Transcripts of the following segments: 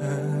Hallelujah.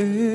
Ooh.